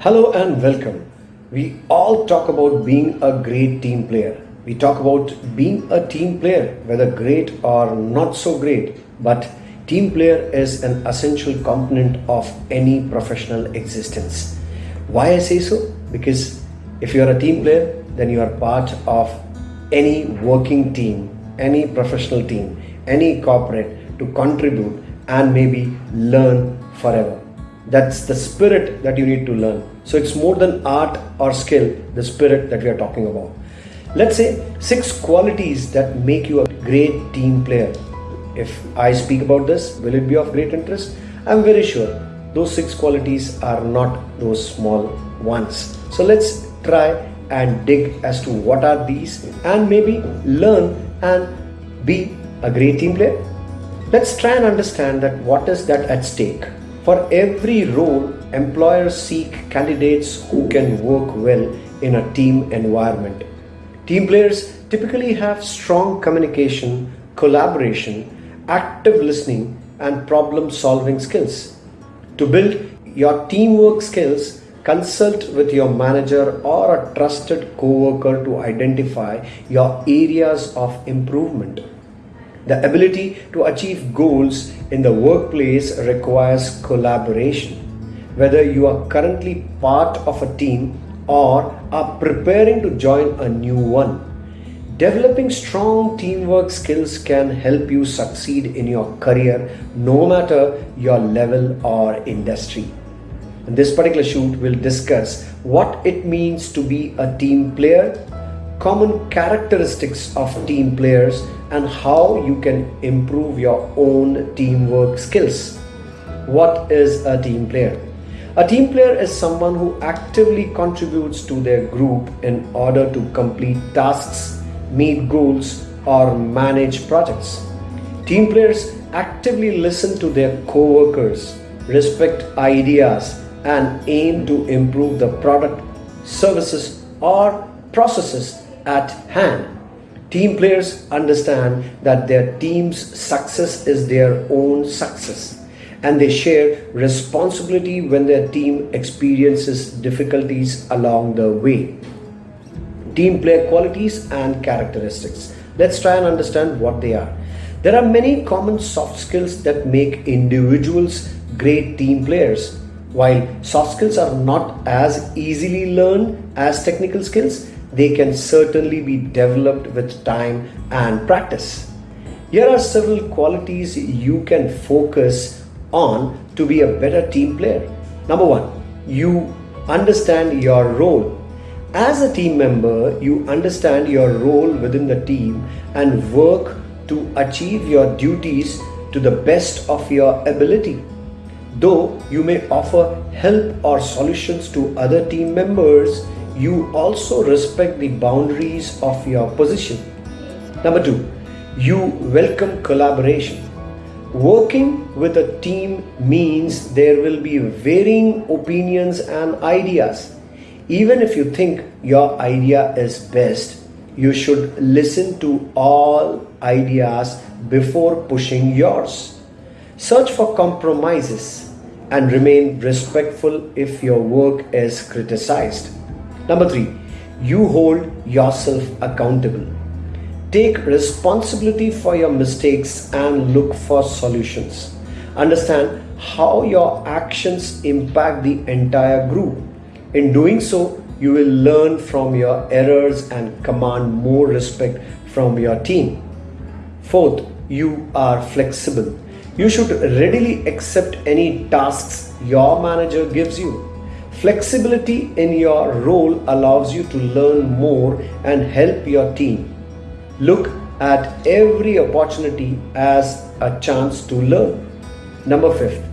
Hello and welcome. We all talk about being a great team player. We talk about being a team player, whether great or not so great, but team player is an essential component of any professional existence. Why I say so? Because if you are a team player, then you are part of any working team, any professional team, any corporate to contribute and maybe learn forever. That's the spirit that you need to learn. So it's more than art or skill, the spirit that we are talking about. Let's say six qualities that make you a great team player. If I speak about this, will it be of great interest? I'm very sure those six qualities are not those small ones. So let's try and dig as to what are these and maybe learn and be a great team player. Let's try and understand that what is that at stake. For every role, employers seek candidates who can work well in a team environment. Team players typically have strong communication, collaboration, active listening, and problem solving skills. To build your teamwork skills, consult with your manager or a trusted coworker to identify your areas of improvement. The ability to achieve goals in the workplace requires collaboration. Whether you are currently part of a team or are preparing to join a new one, developing strong teamwork skills can help you succeed in your career no matter your level or industry. In this particular shoot, we'll discuss what it means to be a team player common characteristics of team players and how you can improve your own teamwork skills. What is a team player? A team player is someone who actively contributes to their group in order to complete tasks, meet goals, or manage projects. Team players actively listen to their co-workers, respect ideas, and aim to improve the product, services, or processes at hand. Team players understand that their team's success is their own success and they share responsibility when their team experiences difficulties along the way. Team player qualities and characteristics. Let's try and understand what they are. There are many common soft skills that make individuals great team players. While soft skills are not as easily learned as technical skills, they can certainly be developed with time and practice. Here are several qualities you can focus on to be a better team player. Number one, you understand your role. As a team member, you understand your role within the team and work to achieve your duties to the best of your ability. Though you may offer help or solutions to other team members, you also respect the boundaries of your position. Number two, you welcome collaboration. Working with a team means there will be varying opinions and ideas. Even if you think your idea is best, you should listen to all ideas before pushing yours. Search for compromises and remain respectful if your work is criticized. Number three, you hold yourself accountable. Take responsibility for your mistakes and look for solutions. Understand how your actions impact the entire group. In doing so, you will learn from your errors and command more respect from your team. Fourth, you are flexible. You should readily accept any tasks your manager gives you. Flexibility in your role allows you to learn more and help your team. Look at every opportunity as a chance to learn. Number fifth,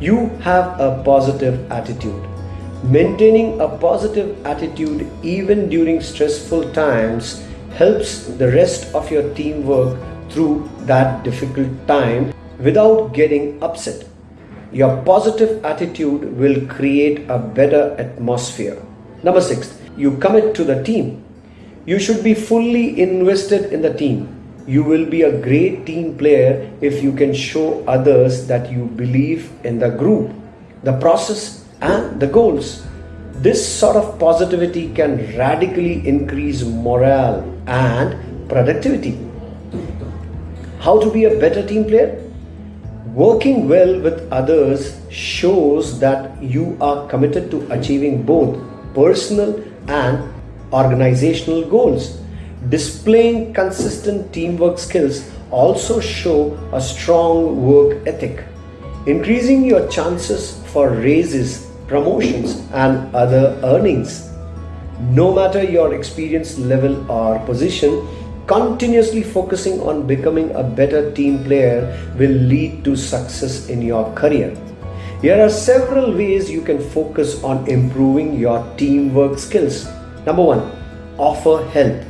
you have a positive attitude. Maintaining a positive attitude even during stressful times helps the rest of your team work through that difficult time without getting upset. Your positive attitude will create a better atmosphere. Number six, you commit to the team. You should be fully invested in the team. You will be a great team player if you can show others that you believe in the group, the process, and the goals. This sort of positivity can radically increase morale and productivity. How to be a better team player? Working well with others shows that you are committed to achieving both personal and organizational goals. Displaying consistent teamwork skills also show a strong work ethic, increasing your chances for raises, promotions and other earnings. No matter your experience level or position, continuously focusing on becoming a better team player will lead to success in your career. Here are several ways you can focus on improving your teamwork skills. Number one, offer help.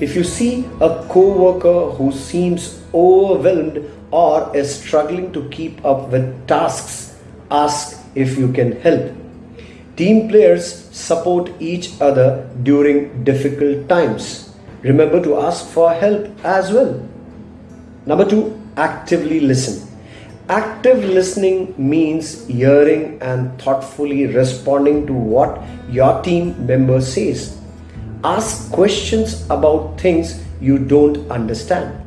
If you see a co-worker who seems overwhelmed or is struggling to keep up with tasks, ask if you can help. Team players support each other during difficult times. Remember to ask for help as well. Number two, actively listen. Active listening means hearing and thoughtfully responding to what your team member says. Ask questions about things you don't understand.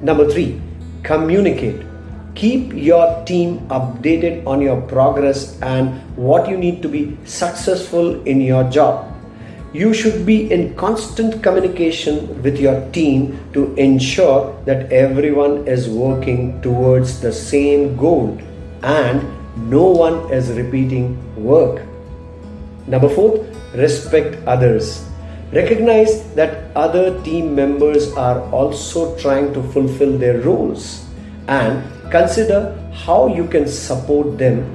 Number three, communicate. Keep your team updated on your progress and what you need to be successful in your job. You should be in constant communication with your team to ensure that everyone is working towards the same goal and no one is repeating work. Number four, respect others. Recognize that other team members are also trying to fulfill their roles and consider how you can support them.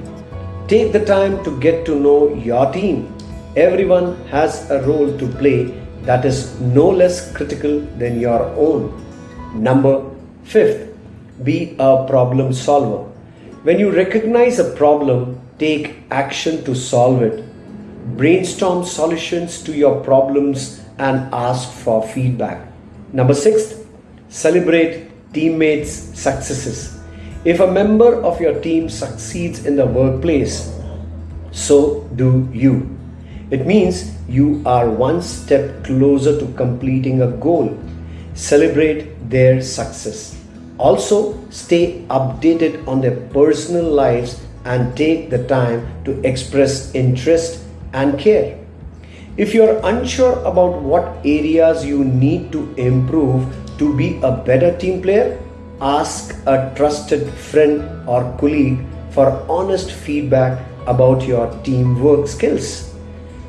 Take the time to get to know your team. Everyone has a role to play that is no less critical than your own. Number fifth, be a problem solver. When you recognize a problem, take action to solve it brainstorm solutions to your problems and ask for feedback. Number six, celebrate teammates' successes. If a member of your team succeeds in the workplace, so do you. It means you are one step closer to completing a goal. Celebrate their success. Also, stay updated on their personal lives and take the time to express interest and care. If you're unsure about what areas you need to improve to be a better team player, ask a trusted friend or colleague for honest feedback about your teamwork skills.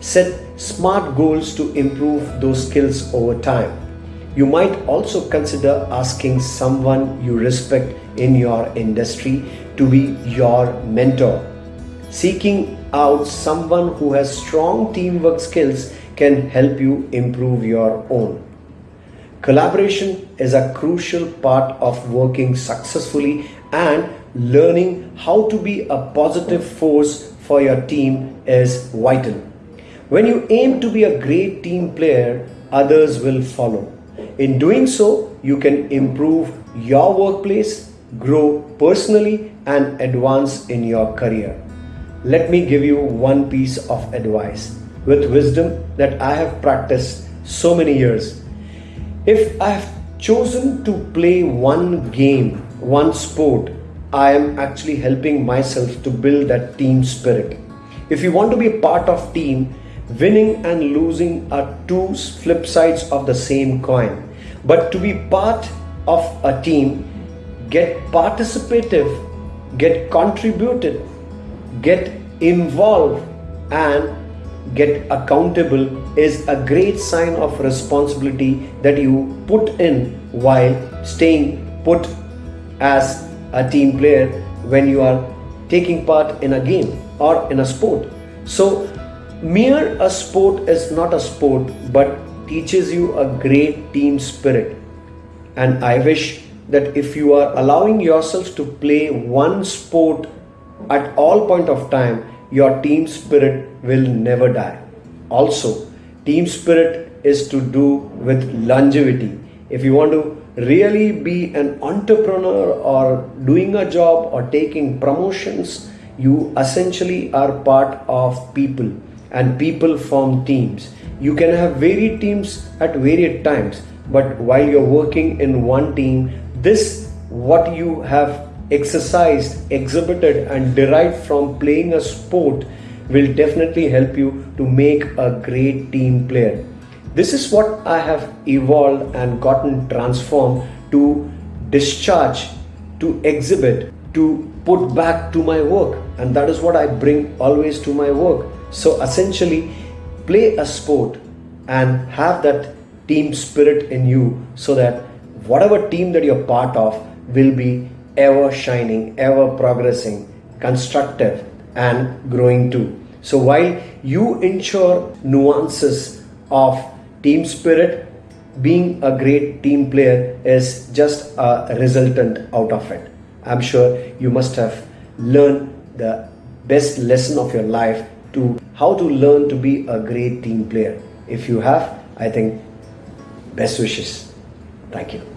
Set smart goals to improve those skills over time. You might also consider asking someone you respect in your industry to be your mentor. Seeking out someone who has strong teamwork skills can help you improve your own. Collaboration is a crucial part of working successfully and learning how to be a positive force for your team is vital. When you aim to be a great team player, others will follow. In doing so, you can improve your workplace, grow personally, and advance in your career let me give you one piece of advice with wisdom that I have practiced so many years. If I have chosen to play one game, one sport, I am actually helping myself to build that team spirit. If you want to be part of team, winning and losing are two flip sides of the same coin. But to be part of a team, get participative, get contributed, get involved and get accountable is a great sign of responsibility that you put in while staying put as a team player when you are taking part in a game or in a sport. So, mere a sport is not a sport but teaches you a great team spirit. And I wish that if you are allowing yourself to play one sport at all point of time, your team spirit will never die. Also, team spirit is to do with longevity. If you want to really be an entrepreneur or doing a job or taking promotions, you essentially are part of people and people form teams. You can have varied teams at varied times, but while you're working in one team, this what you have exercised, exhibited, and derived from playing a sport will definitely help you to make a great team player. This is what I have evolved and gotten transformed to discharge, to exhibit, to put back to my work. And that is what I bring always to my work. So essentially, play a sport and have that team spirit in you so that whatever team that you're part of will be ever shining, ever progressing, constructive, and growing too. So while you ensure nuances of team spirit, being a great team player is just a resultant out of it. I'm sure you must have learned the best lesson of your life to how to learn to be a great team player. If you have, I think best wishes. Thank you.